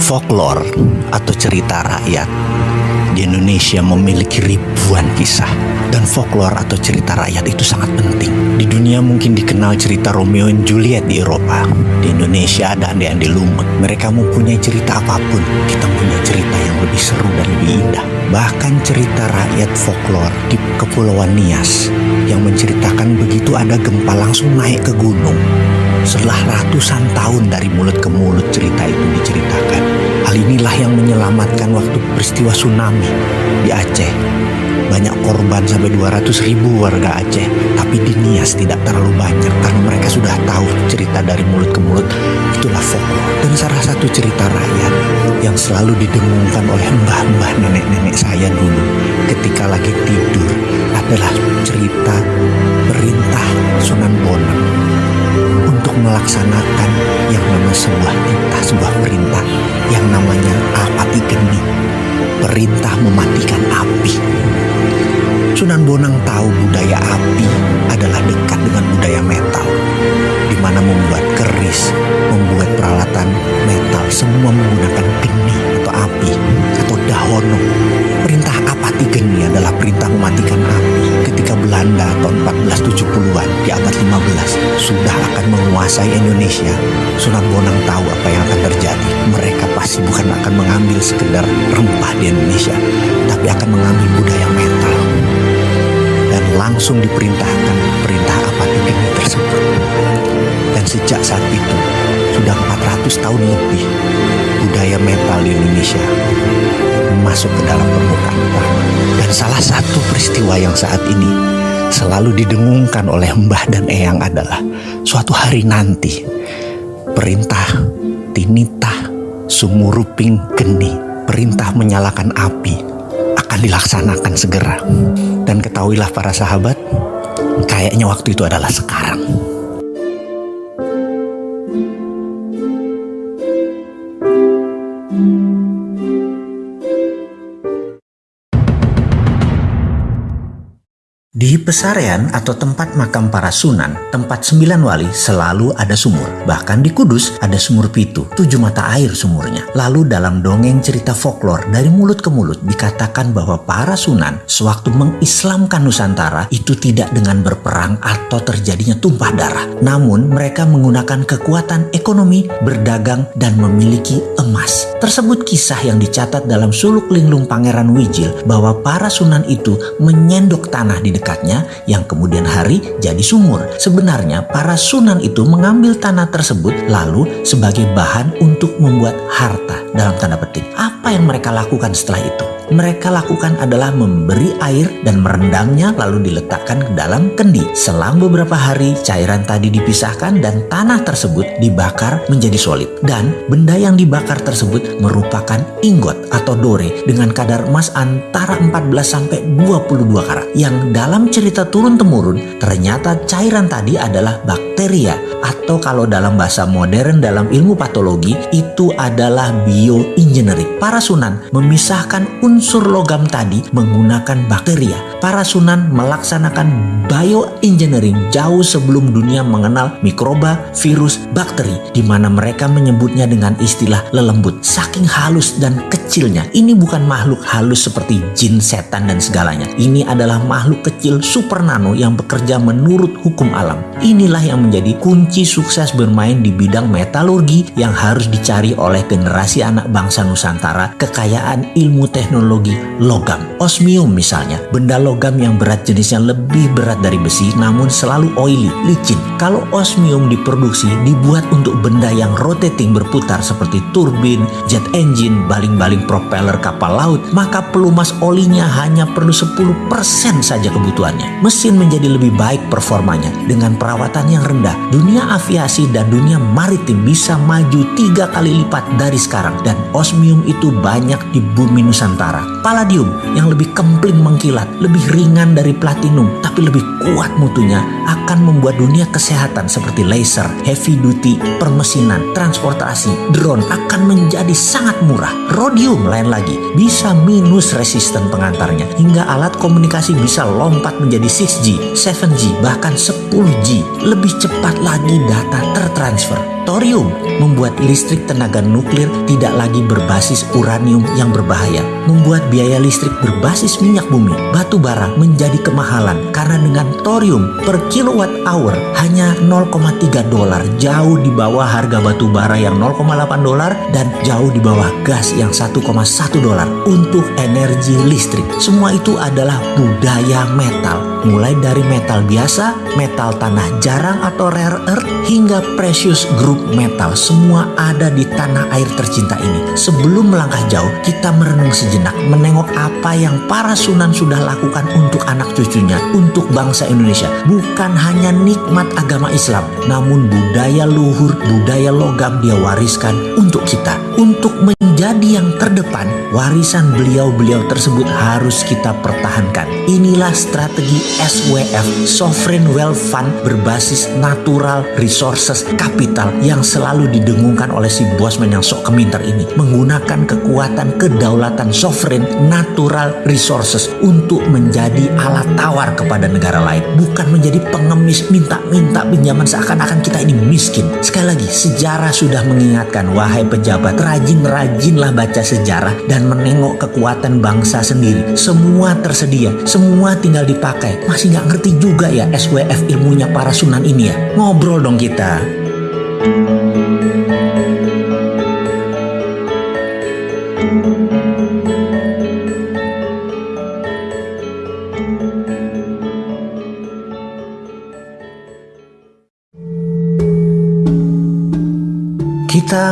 Folklore atau cerita rakyat di Indonesia memiliki ribuan kisah dan folklore atau cerita rakyat itu sangat penting. Di dunia mungkin dikenal cerita Romeo and Juliet di Eropa. Di Indonesia ada Andi Andi Lumut. Mereka mempunyai cerita apa pun. Kita punya cerita yang lebih seru dan lebih indah. Bahkan cerita rakyat folklore di Kepulauan Nias yang menceritakan begitu ada gempa langsung naik ke gunung. Setelah ratusan tahun dari mulut ke mulut cerita itu diceritakan. Hal inilah yang menyelamatkan waktu peristiwa tsunami di Aceh. Banyak korban sampai 200 ribu warga Aceh. Tapi di Nias tidak terlalu banyak karena mereka sudah tahu cerita dari mulut ke mulut. Itulah folklore. Dan salah satu cerita rakyat yang selalu didengungkan oleh mbah-mbah nenek-nenek saya dulu ketika lagi tidur adalah cerita perintah Sunan Bonang untuk melaksanakan yang namanya sebuah titah, sebuah perintah yang namanya apati geni, perintah mematikan api. Sunan Bonang tahu budaya api adalah dekat dengan budaya metal, di mana membuat keris, membuat peralatan metal, semua menggunakan geni atau api dahono. Perintah apati geni adalah perintah mematikan api ketika Belanda tahun 1470-an di abad 15 sudah akan menguasai Indonesia. Sunan Bonang tahu apa yang akan terjadi. Mereka pasti bukan akan mengambil sekedar rempah di Indonesia, tapi akan mengambil budaya metal dan langsung diperintahkan perintah apati geni tersebut. Dan sejak saat itu, sudah 400 tahun lebih, budaya metal di Indonesia masuk ke dalam permukaan tanah. Dan salah satu peristiwa yang saat ini selalu didengungkan oleh Mbah dan Eyang adalah suatu hari nanti perintah tinitah sumuruping geni perintah menyalakan api akan dilaksanakan segera. Dan ketahuilah para sahabat, kayaknya waktu itu adalah sekarang. Pesarean atau tempat makam para sunan, tempat sembilan wali selalu ada sumur. Bahkan di Kudus ada sumur pitu, tujuh mata air sumurnya. Lalu dalam dongeng cerita folklore dari mulut ke mulut dikatakan bahwa para sunan sewaktu mengislamkan Nusantara itu tidak dengan berperang atau terjadinya tumpah darah. Namun mereka menggunakan kekuatan ekonomi, berdagang, dan memiliki emas. Tersebut kisah yang dicatat dalam suluk linglung Pangeran Wijil bahwa para sunan itu menyendok tanah di dekatnya yang kemudian hari jadi sumur. Sebenarnya para sunan itu mengambil tanah tersebut lalu sebagai bahan untuk membuat harta dalam tanda petik. Apa yang mereka lakukan setelah itu? Mereka lakukan adalah memberi air dan merendamnya lalu diletakkan ke dalam kendi. Selang beberapa hari cairan tadi dipisahkan dan tanah tersebut dibakar menjadi solid. Dan benda yang dibakar tersebut merupakan ingot atau dore dengan kadar emas antara 14 sampai 22 karat yang dalam cerita turun-temurun ternyata cairan tadi adalah bakteria atau kalau dalam bahasa modern dalam ilmu patologi itu adalah bioengineering. Para sunan memisahkan unsur logam tadi menggunakan bakteria. Para sunan melaksanakan bioengineering jauh sebelum dunia mengenal mikroba, virus, bakteri di mana mereka menyebutnya dengan istilah lelembut. Saking halus dan kecilnya, ini bukan makhluk halus seperti jin, setan dan segalanya. Ini adalah makhluk kecil super nano yang bekerja menurut hukum alam. Inilah yang menjadi kunci sukses bermain di bidang metalurgi yang harus dicari oleh generasi anak bangsa Nusantara kekayaan ilmu teknologi logam. Osmium misalnya, benda logam yang berat jenisnya lebih berat dari besi namun selalu oily, licin. Kalau osmium diproduksi dibuat untuk benda yang rotating berputar seperti turbin, jet engine, baling-baling propeller kapal laut, maka pelumas olinya hanya perlu 10% saja kebutuhannya. Mesin menjadi lebih baik performanya dengan perawatan yang rendah. Dunia aviasi dan dunia maritim bisa maju tiga kali lipat dari sekarang dan osmium itu banyak di bumi Nusantara. Palladium yang lebih kempling mengkilat, lebih ringan dari platinum, tapi lebih kuat mutunya akan membuat dunia kesehatan seperti laser, heavy duty, permesinan, transportasi, drone akan menjadi sangat murah. Rhodium lain lagi bisa minus resisten pengantarnya hingga alat komunikasi bisa lompat menjadi 6G, 7G, bahkan 10G. Lebih cepat lagi data tertransfer. Thorium membuat listrik tenaga nuklir tidak lagi berbasis uranium yang berbahaya, membuat biaya listrik berbasis minyak bumi, batu bara menjadi kemahalan karena dengan thorium per kilowatt hour hanya 0,3 dolar, jauh di bawah harga batu bara yang 0,8 dolar dan jauh di bawah gas yang 1,1 dolar untuk energi listrik. Semua itu adalah budaya metal mulai dari metal biasa, metal tanah jarang atau rare earth, hingga precious group metal. Semua ada di tanah air tercinta ini. Sebelum melangkah jauh, kita merenung sejenak, menengok apa yang para sunan sudah lakukan untuk anak cucunya, untuk bangsa Indonesia. Bukan hanya nikmat agama Islam, namun budaya luhur, budaya logam dia wariskan untuk kita. Untuk menjadi yang terdepan, warisan beliau-beliau tersebut harus kita pertahankan. Inilah strategi SWF Sovereign Wealth Fund berbasis natural resources capital yang selalu didengungkan oleh si bosman yang sok keminter ini menggunakan kekuatan kedaulatan sovereign natural resources untuk menjadi alat tawar kepada negara lain bukan menjadi pengemis minta-minta pinjaman seakan-akan kita ini miskin sekali lagi sejarah sudah mengingatkan wahai pejabat rajin-rajinlah baca sejarah dan menengok kekuatan bangsa sendiri semua tersedia semua tinggal dipakai masih nggak ngerti juga ya SWF ilmunya para sunan ini ya. Ngobrol dong kita. Kita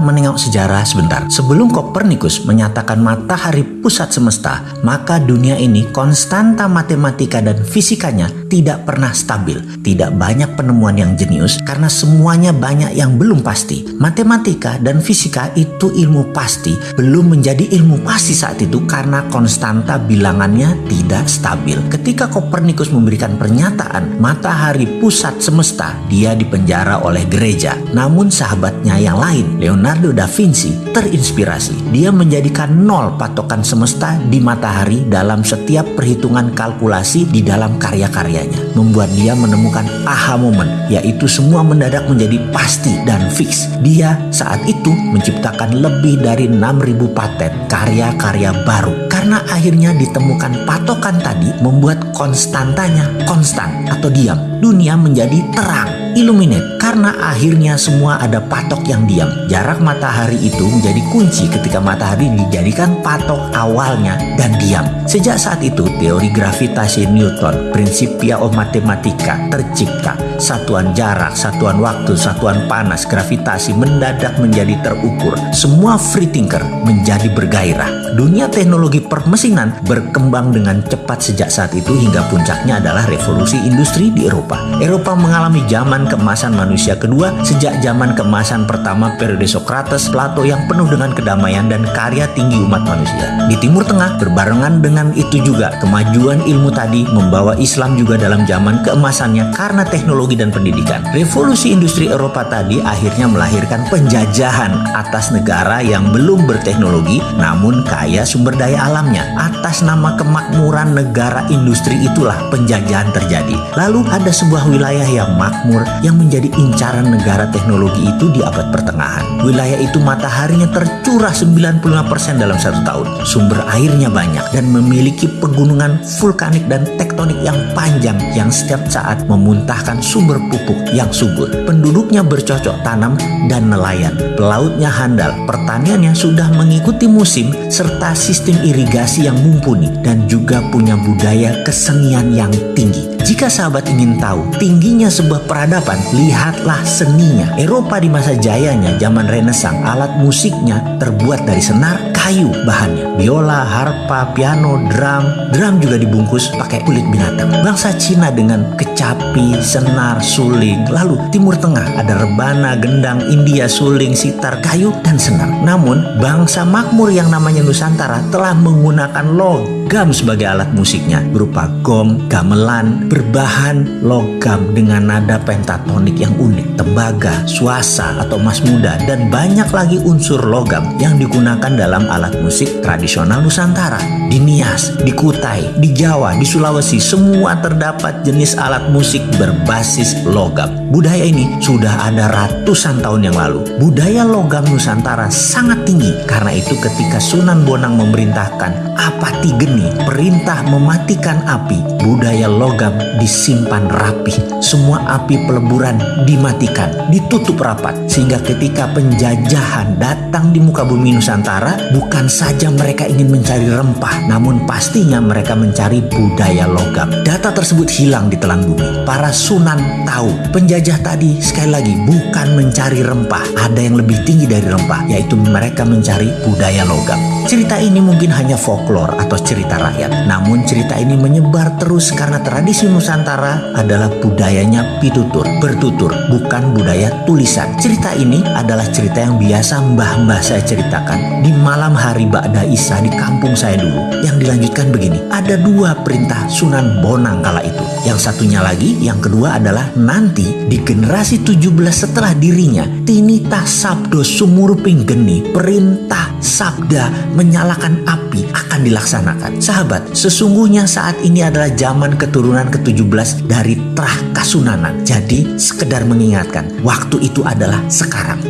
menengok sejarah sebentar. Sebelum Kopernikus menyatakan matahari pusat semesta, maka dunia ini konstanta matematika dan fisikanya tidak pernah stabil. Tidak banyak penemuan yang jenius karena semuanya banyak yang belum pasti. Matematika dan fisika itu ilmu pasti, belum menjadi ilmu pasti saat itu karena konstanta bilangannya tidak stabil. Ketika Kopernikus memberikan pernyataan matahari pusat semesta, dia dipenjara oleh gereja. Namun sahabatnya yang lain Leonardo da Vinci terinspirasi. Dia menjadikan nol patokan semesta di matahari dalam setiap perhitungan kalkulasi di dalam karya-karyanya. Membuat dia menemukan aha moment, yaitu semua mendadak menjadi pasti dan fix. Dia saat itu menciptakan lebih dari 6000 paten karya-karya baru. Karena akhirnya ditemukan patokan tadi membuat konstantanya konstan atau diam. Dunia menjadi terang illuminate karena akhirnya semua ada patok yang diam. Jarak matahari itu menjadi kunci ketika matahari dijadikan patok awalnya dan diam. Sejak saat itu teori gravitasi Newton, Principia of Mathematica tercipta. Satuan jarak, satuan waktu, satuan panas, gravitasi mendadak menjadi terukur. Semua free thinker menjadi bergairah. Dunia teknologi permesinan berkembang dengan cepat sejak saat itu hingga puncaknya adalah revolusi industri di Eropa. Eropa mengalami zaman keemasan manusia kedua sejak zaman keemasan pertama periode Socrates, Plato yang penuh dengan kedamaian dan karya tinggi umat manusia. Di Timur Tengah berbarengan dengan itu juga kemajuan ilmu tadi membawa Islam juga dalam zaman keemasannya karena teknologi dan pendidikan. Revolusi industri Eropa tadi akhirnya melahirkan penjajahan atas negara yang belum berteknologi namun kaya sumber daya alamnya. Atas nama kemakmuran negara industri itulah penjajahan terjadi. Lalu ada sebuah wilayah yang makmur yang menjadi incaran negara teknologi itu di abad pertengahan. Wilayah itu mataharinya tercurah 95% dalam satu tahun. Sumber airnya banyak dan memiliki pegunungan vulkanik dan tektonik yang panjang yang setiap saat memuntahkan sumber pupuk yang subur. Penduduknya bercocok tanam dan nelayan. Pelautnya handal, pertaniannya sudah mengikuti musim serta sistem irigasi yang mumpuni dan juga punya budaya kesenian yang tinggi. Jika sahabat ingin tahu tingginya sebuah peradaban, lihatlah seninya. Eropa di masa jayanya, zaman Renaissance, alat musiknya terbuat dari senar kayu bahannya. Biola, harpa, piano, drum. Drum juga dibungkus pakai kulit binatang. Bangsa Cina dengan kecapi, senar, suling. Lalu Timur Tengah ada rebana, gendang, India, suling, sitar, kayu, dan senar. Namun bangsa makmur yang namanya Nusantara telah menggunakan logam sebagai alat musiknya berupa gong, gamelan, berbahan logam dengan nada pentatonik yang unik, tembaga, suasa atau emas muda, dan banyak lagi unsur logam yang digunakan dalam alat musik tradisional Nusantara. Di Nias, di Kutai, di Jawa, di Sulawesi, semua terdapat jenis alat musik berbasis logam. Budaya ini sudah ada ratusan tahun yang lalu. Budaya logam Nusantara sangat tinggi. Karena itu ketika Sunan Bonang memerintahkan apati geni, perintah mematikan api, budaya logam disimpan rapi. Semua api peleburan dimatikan, ditutup rapat. Sehingga ketika penjajahan datang di muka bumi Nusantara, bukan saja mereka ingin mencari rempah, namun pastinya mereka mencari budaya logam. Data tersebut hilang di telan bumi. Para sunan tahu penjajah tadi sekali lagi bukan mencari rempah. Ada yang lebih tinggi dari rempah, yaitu mereka mencari budaya logam. Cerita ini mungkin hanya folklore atau cerita rakyat. Namun cerita ini menyebar terus karena tradisi Nusantara adalah budayanya pitutur, bertutur, bukan budaya tulisan. Cerita ini adalah cerita yang biasa mbah-mbah saya ceritakan di malam hari Ba'da Isa di kampung saya dulu. Yang dilanjutkan begini, ada dua perintah Sunan Bonang kala itu. Yang satunya lagi, yang kedua adalah nanti di generasi 17 setelah dirinya, tinita sabdo sumurping geni, perintah sabda menyalakan api akan dilaksanakan. Sahabat, sesungguhnya saat ini adalah zaman keturunan ke-17 dari Trah Kasunanan. Jadi, sekedar mengingatkan, waktu itu adalah sekarang.